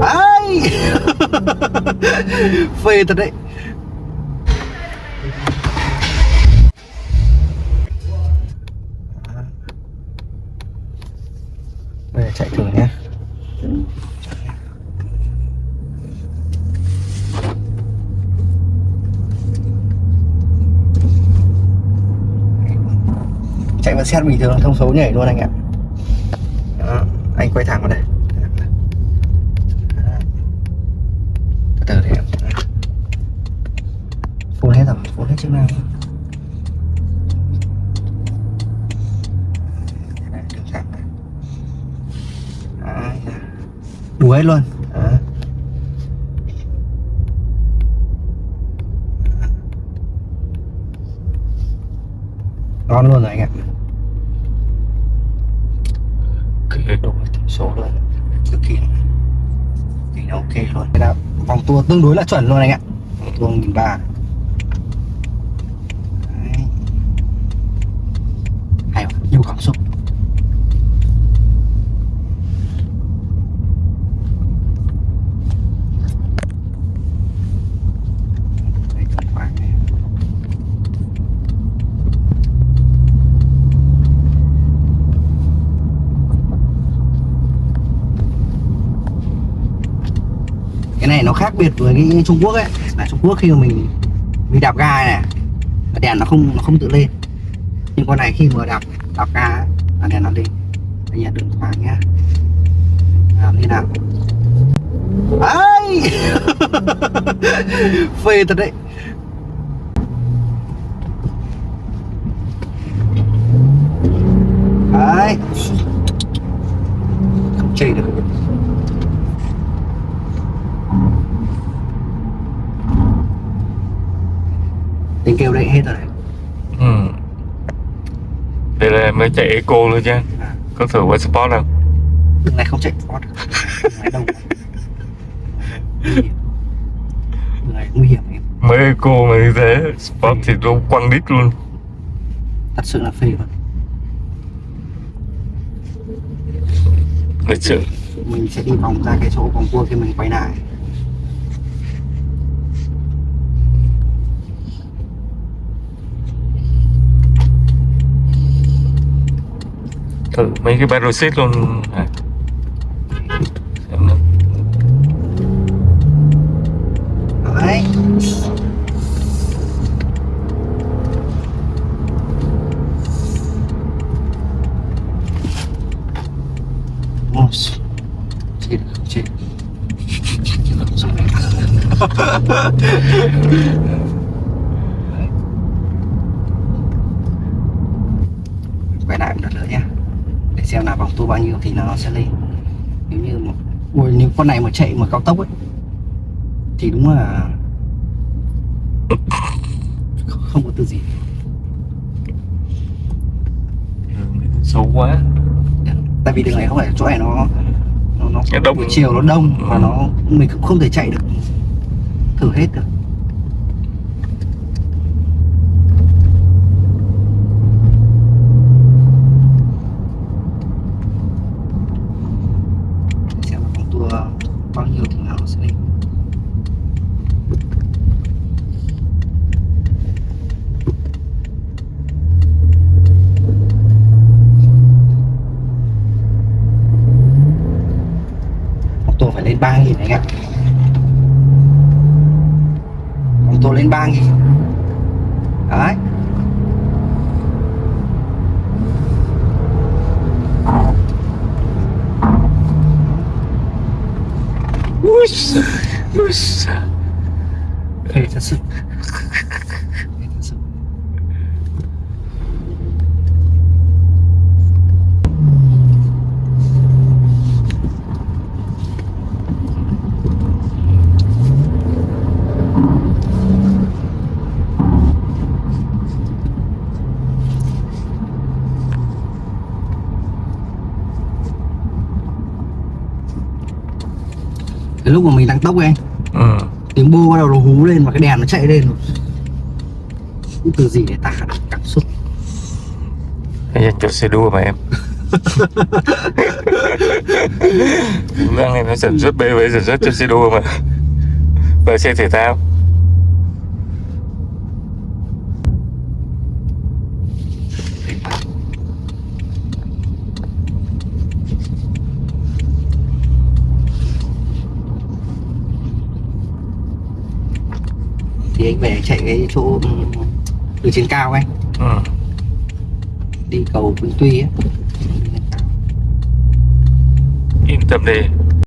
Ai? Phê thật đấy. Bây giờ chạy thử nhé. Chạy vào xe bình thường thông số nhảy luôn anh ạ. Đó, anh quay thẳng vào đây Đó. từ từ để em full hết rồi Đấy. đủ hết luôn? Đó. ngon luôn rồi anh ạ. Ok đúng số luôn cực kỳ thì nó ok luôn. Vòng tua tương đối là chuẩn luôn anh ạ. Vòng tua nghìn ba hay cảm xúc. Cái này nó khác biệt với cái Trung Quốc ấy. Là Trung Quốc khi mà mình mình đạp ga này, đèn nó không nó không tự lên. Nhưng con này khi mà đạp cho ca ấy, đèn nó đi. Anh em đừng thoáng nhá làm như nào? Ấy phê thật đấy. Đấy. Không chơi được. Tiếng kêu đấy hết rồi đấy ừ. Là mới chạy eco luôn chứ. À, Có thử qua sport không? Đường này không chạy sport Đường này đông Nguy hiểm Đường này nguy hiểm em Mới eco mà như thế Sport thì nó quăng đít luôn. Thật sự là phê luôn. Lịch sự. Mình sẽ đi vòng ra cái chỗ vòng cua khi mình quay lại Thử mấy cái battle seat luôn à. Xem nào. Đấy Ôi, chết không chết Chết không xong quay lại một lần nữa nhé để xem là vòng tua bao nhiêu thì nó sẽ lên. Nếu như một ui nếu con này mà chạy mà cao tốc ấy thì đúng là không, có từ gì. Đường Xấu quá. Tại vì đường này không phải chỗ này nó nó, nó đông. chiều nó đông và nó mình cũng không thể chạy được thử hết được xem là vòng tua bao nhiêu thì nó sẽ lên vòng tua phải lên ba nghìn anh ạ. Vòng tua lên ba nghìn. Đấy. Ui giời, ui giời. Ê, thật sự. Cái lúc mà mình tăng tốc ấy Ừ. tiếng bô bắt đầu nó hú lên và cái đèn nó chạy lên. Từ gì để tả cảm xúc? Hay dành cho xe đua mà em. Đang này nó sản xuất BMW sản xuất cho xe đua mà. Và xe thể thao thì anh về chạy cái chỗ ừ, đường trên cao anh ừ. đi cầu Vĩnh Tuy ấy. yên tâm đi